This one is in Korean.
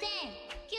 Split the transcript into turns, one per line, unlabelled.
땡큐